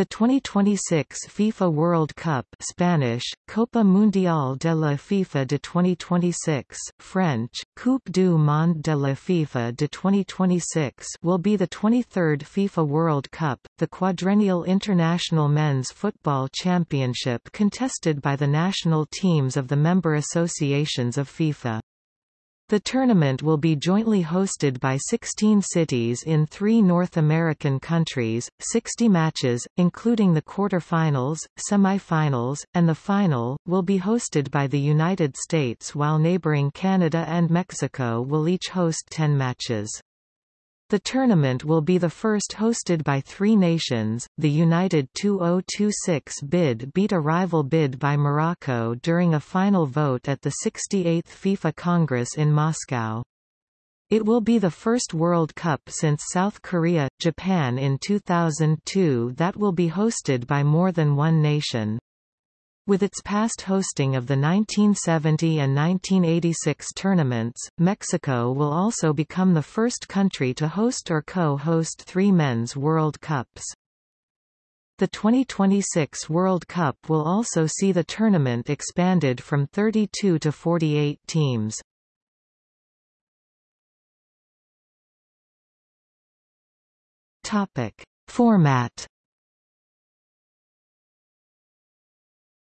The 2026 FIFA World Cup Spanish, Copa Mundial de la FIFA de 2026, French, Coupe du Monde de la FIFA de 2026 will be the 23rd FIFA World Cup, the quadrennial international men's football championship contested by the national teams of the member associations of FIFA. The tournament will be jointly hosted by 16 cities in three North American countries. 60 matches, including the quarter-finals, semi-finals, and the final, will be hosted by the United States while neighboring Canada and Mexico will each host 10 matches. The tournament will be the first hosted by three nations. The United 2026 bid beat a rival bid by Morocco during a final vote at the 68th FIFA Congress in Moscow. It will be the first World Cup since South Korea, Japan in 2002 that will be hosted by more than one nation. With its past hosting of the 1970 and 1986 tournaments, Mexico will also become the first country to host or co-host three men's World Cups. The 2026 World Cup will also see the tournament expanded from 32 to 48 teams. Topic: Format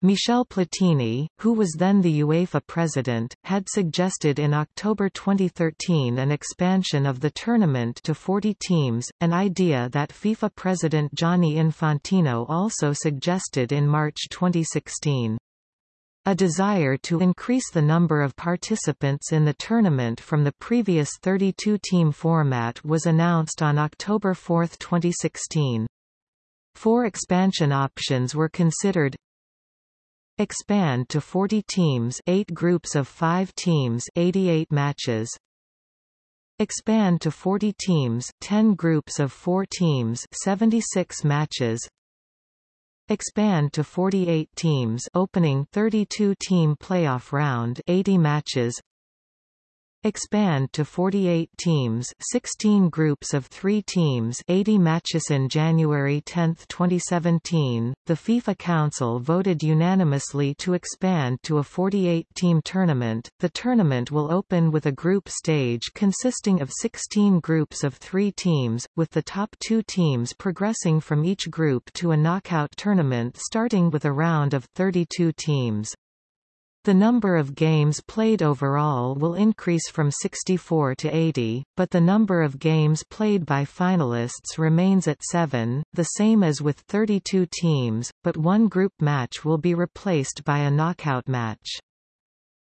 Michel Platini, who was then the UEFA president, had suggested in October 2013 an expansion of the tournament to 40 teams, an idea that FIFA president Gianni Infantino also suggested in March 2016. A desire to increase the number of participants in the tournament from the previous 32-team format was announced on October 4, 2016. Four expansion options were considered Expand to 40 teams 8 groups of 5 teams 88 matches. Expand to 40 teams 10 groups of 4 teams 76 matches. Expand to 48 teams opening 32-team playoff round 80 matches expand to 48 teams 16 groups of three teams 80 matches in January 10, 2017, the FIFA Council voted unanimously to expand to a 48-team tournament. The tournament will open with a group stage consisting of 16 groups of three teams, with the top two teams progressing from each group to a knockout tournament starting with a round of 32 teams. The number of games played overall will increase from 64 to 80, but the number of games played by finalists remains at 7, the same as with 32 teams, but one group match will be replaced by a knockout match.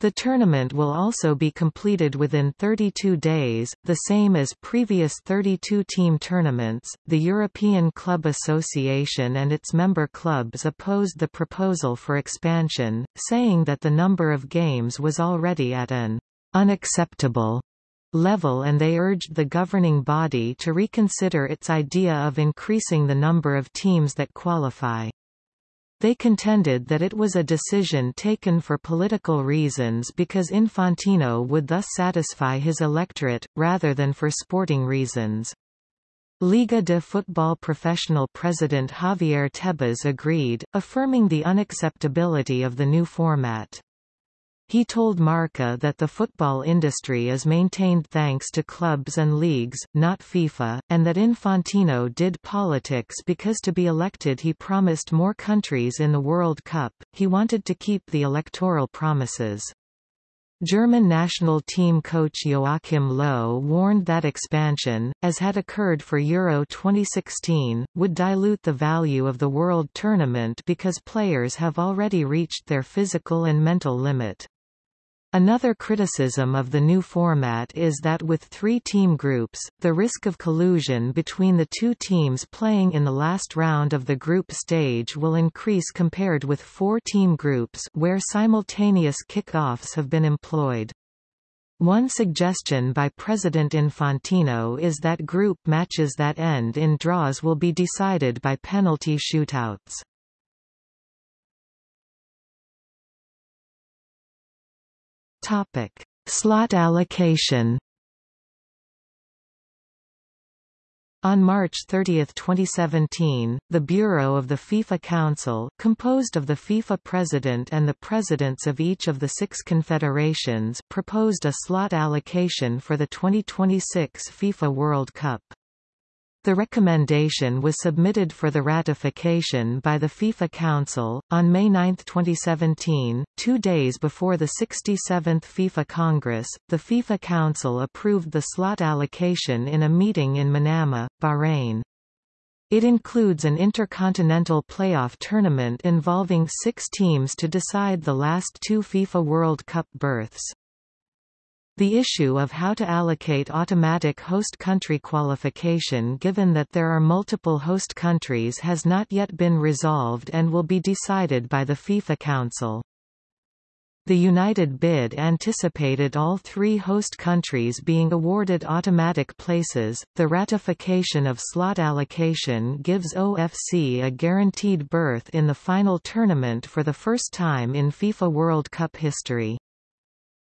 The tournament will also be completed within 32 days, the same as previous 32-team tournaments. The European Club Association and its member clubs opposed the proposal for expansion, saying that the number of games was already at an unacceptable level and they urged the governing body to reconsider its idea of increasing the number of teams that qualify. They contended that it was a decision taken for political reasons because Infantino would thus satisfy his electorate, rather than for sporting reasons. Liga de Football professional president Javier Tebas agreed, affirming the unacceptability of the new format. He told Marca that the football industry is maintained thanks to clubs and leagues, not FIFA, and that Infantino did politics because to be elected he promised more countries in the World Cup, he wanted to keep the electoral promises. German national team coach Joachim Low warned that expansion, as had occurred for Euro 2016, would dilute the value of the World Tournament because players have already reached their physical and mental limit. Another criticism of the new format is that with three team groups, the risk of collusion between the two teams playing in the last round of the group stage will increase compared with four team groups where simultaneous kick-offs have been employed. One suggestion by President Infantino is that group matches that end in draws will be decided by penalty shootouts. Topic: Slot allocation. On March 30, 2017, the Bureau of the FIFA Council, composed of the FIFA president and the presidents of each of the six confederations, proposed a slot allocation for the 2026 FIFA World Cup. The recommendation was submitted for the ratification by the FIFA Council, on May 9, 2017, two days before the 67th FIFA Congress. The FIFA Council approved the slot allocation in a meeting in Manama, Bahrain. It includes an intercontinental playoff tournament involving six teams to decide the last two FIFA World Cup berths. The issue of how to allocate automatic host country qualification given that there are multiple host countries has not yet been resolved and will be decided by the FIFA Council. The United bid anticipated all three host countries being awarded automatic places. The ratification of slot allocation gives OFC a guaranteed berth in the final tournament for the first time in FIFA World Cup history.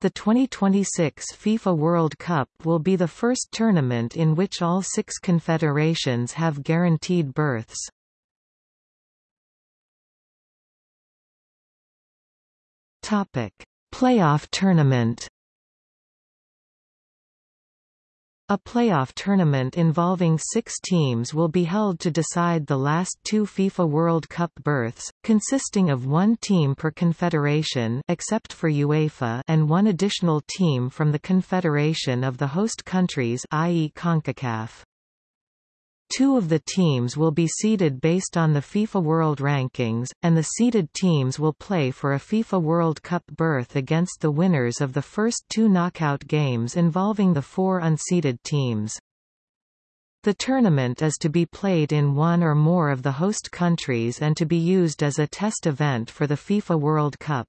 The 2026 FIFA World Cup will be the first tournament in which all six confederations have guaranteed berths. Topic: Playoff tournament. A playoff tournament involving six teams will be held to decide the last two FIFA World Cup berths, consisting of one team per confederation except for UEFA and one additional team from the confederation of the host countries i.e. CONCACAF. Two of the teams will be seeded based on the FIFA World Rankings, and the seeded teams will play for a FIFA World Cup berth against the winners of the first two knockout games involving the four unseeded teams. The tournament is to be played in one or more of the host countries and to be used as a test event for the FIFA World Cup.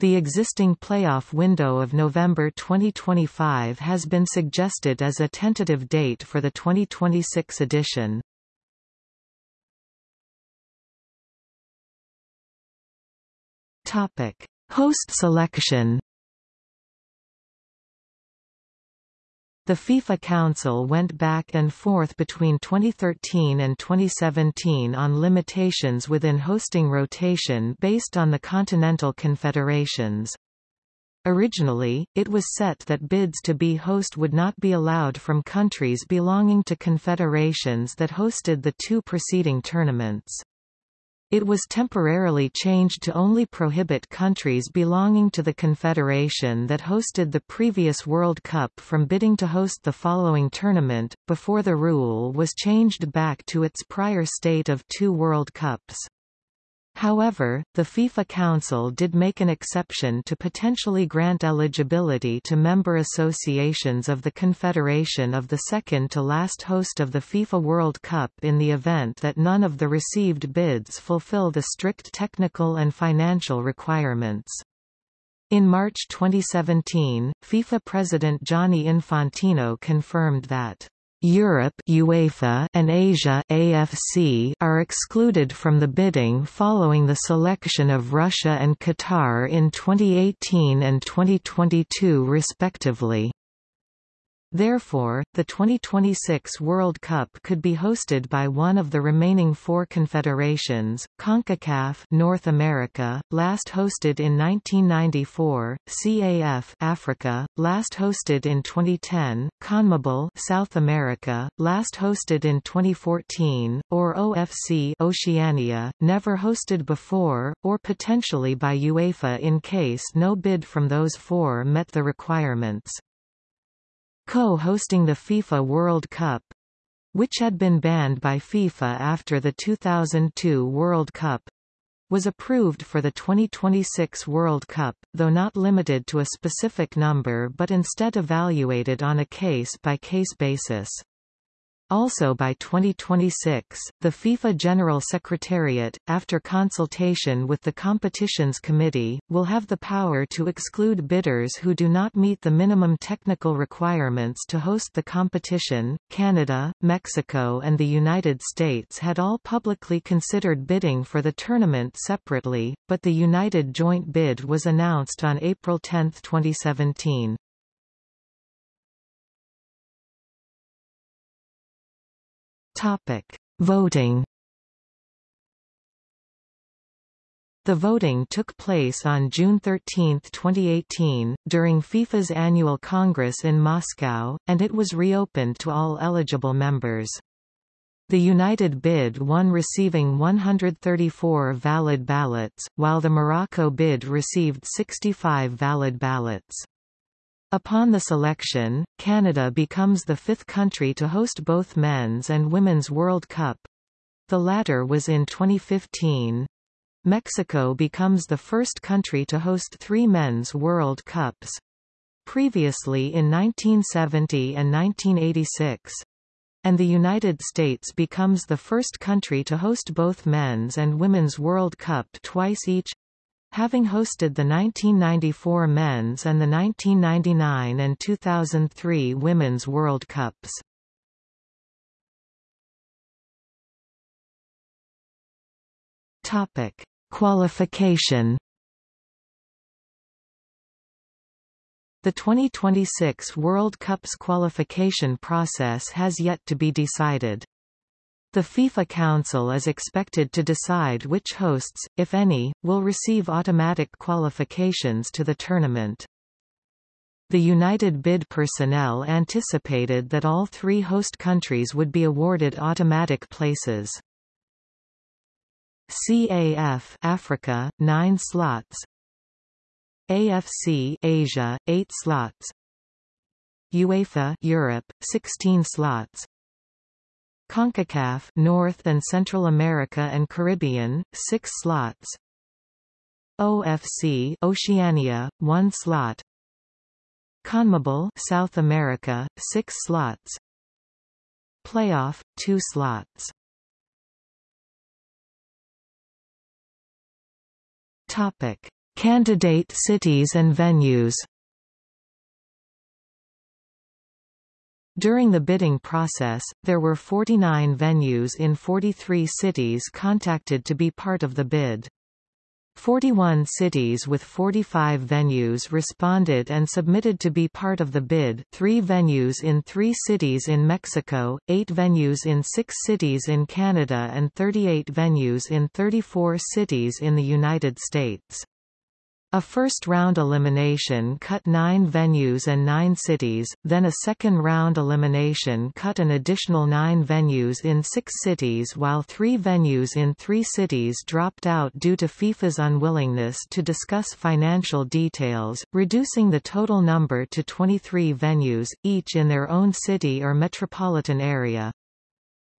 The existing playoff window of November 2025 has been suggested as a tentative date for the 2026 edition. Topic: Host selection. The FIFA Council went back and forth between 2013 and 2017 on limitations within hosting rotation based on the continental confederations. Originally, it was set that bids to be host would not be allowed from countries belonging to confederations that hosted the two preceding tournaments. It was temporarily changed to only prohibit countries belonging to the confederation that hosted the previous World Cup from bidding to host the following tournament, before the rule was changed back to its prior state of two World Cups. However, the FIFA Council did make an exception to potentially grant eligibility to member associations of the Confederation of the second to last host of the FIFA World Cup in the event that none of the received bids fulfill the strict technical and financial requirements. In March 2017, FIFA President Gianni Infantino confirmed that Europe UEFA and Asia AFC are excluded from the bidding following the selection of Russia and Qatar in 2018 and 2022 respectively. Therefore, the 2026 World Cup could be hosted by one of the remaining four confederations, CONCACAF North America, last hosted in 1994, CAF Africa, last hosted in 2010, CONMEBOL South America, last hosted in 2014, or OFC Oceania, never hosted before, or potentially by UEFA in case no bid from those four met the requirements co-hosting the FIFA World Cup which had been banned by FIFA after the 2002 World Cup was approved for the 2026 World Cup, though not limited to a specific number but instead evaluated on a case-by-case -case basis. Also by 2026, the FIFA General Secretariat, after consultation with the Competitions Committee, will have the power to exclude bidders who do not meet the minimum technical requirements to host the competition. Canada, Mexico, and the United States had all publicly considered bidding for the tournament separately, but the United joint bid was announced on April 10, 2017. Topic. Voting The voting took place on June 13, 2018, during FIFA's annual Congress in Moscow, and it was reopened to all eligible members. The United bid won receiving 134 valid ballots, while the Morocco bid received 65 valid ballots. Upon the selection, Canada becomes the fifth country to host both Men's and Women's World Cup. The latter was in 2015. Mexico becomes the first country to host three Men's World Cups. Previously in 1970 and 1986 and the United States becomes the first country to host both Men's and Women's World Cup twice each having hosted the 1994 Men's and the 1999 and 2003 Women's World Cups. Topic: Qualification The 2026 World Cup's qualification process has yet to be decided. The FIFA Council is expected to decide which hosts, if any, will receive automatic qualifications to the tournament. The United Bid personnel anticipated that all three host countries would be awarded automatic places. CAF Africa, 9 slots AFC Asia, 8 slots UEFA Europe, 16 slots CONCACAF North and Central America and Caribbean, 6 slots. OFC Oceania, 1 slot. CONMEBOL South America, 6 slots. Playoff, 2 slots. Topic: Candidate cities and venues. During the bidding process, there were 49 venues in 43 cities contacted to be part of the bid. 41 cities with 45 venues responded and submitted to be part of the bid three venues in three cities in Mexico, eight venues in six cities in Canada and 38 venues in 34 cities in the United States. A first-round elimination cut nine venues and nine cities, then a second-round elimination cut an additional nine venues in six cities while three venues in three cities dropped out due to FIFA's unwillingness to discuss financial details, reducing the total number to 23 venues, each in their own city or metropolitan area.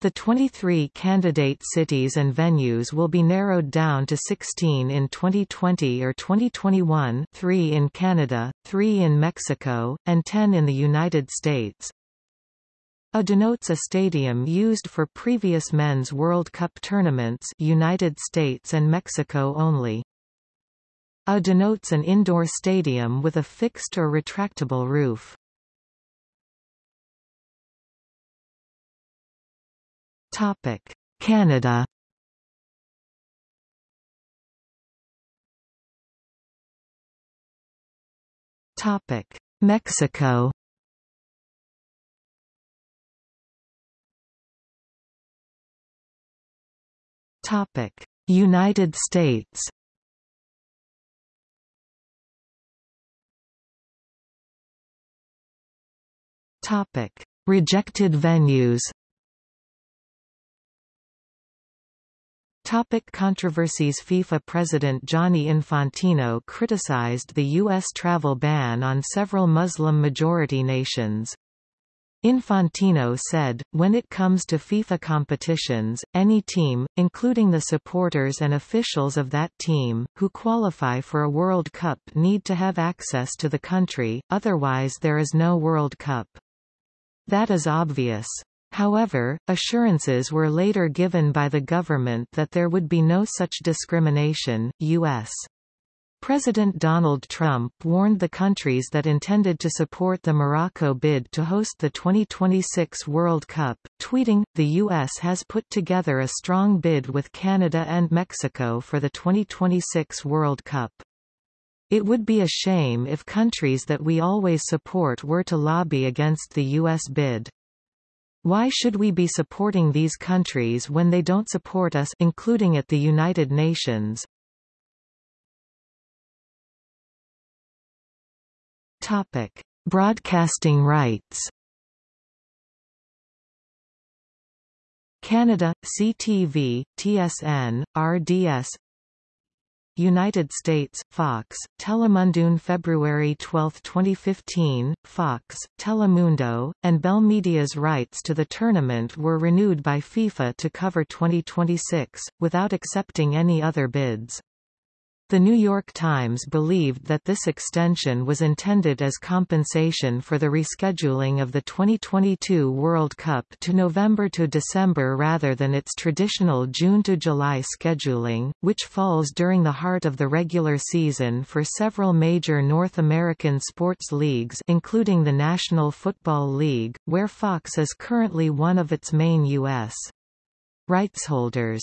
The 23 candidate cities and venues will be narrowed down to 16 in 2020 or 2021 3 in Canada, 3 in Mexico, and 10 in the United States. A denotes a stadium used for previous Men's World Cup tournaments United States and Mexico only. A denotes an indoor stadium with a fixed or retractable roof. Topic: Canada. Topic: Mexico. Topic: United States. Topic: Rejected venues. Topic controversies FIFA President Gianni Infantino criticized the U.S. travel ban on several Muslim-majority nations. Infantino said, when it comes to FIFA competitions, any team, including the supporters and officials of that team, who qualify for a World Cup need to have access to the country, otherwise there is no World Cup. That is obvious. However, assurances were later given by the government that there would be no such discrimination. U.S. President Donald Trump warned the countries that intended to support the Morocco bid to host the 2026 World Cup, tweeting, The U.S. has put together a strong bid with Canada and Mexico for the 2026 World Cup. It would be a shame if countries that we always support were to lobby against the U.S. bid. Why should we be supporting these countries when they don't support us including at the United Nations? Topic: Broadcasting rights. Canada CTV, TSN, RDS United States, Fox, Telemundo February 12, 2015, Fox, Telemundo, and Bell Media's rights to the tournament were renewed by FIFA to cover 2026, without accepting any other bids. The New York Times believed that this extension was intended as compensation for the rescheduling of the 2022 World Cup to November to December rather than its traditional June to July scheduling, which falls during the heart of the regular season for several major North American sports leagues including the National Football League, where Fox is currently one of its main U.S. rights holders.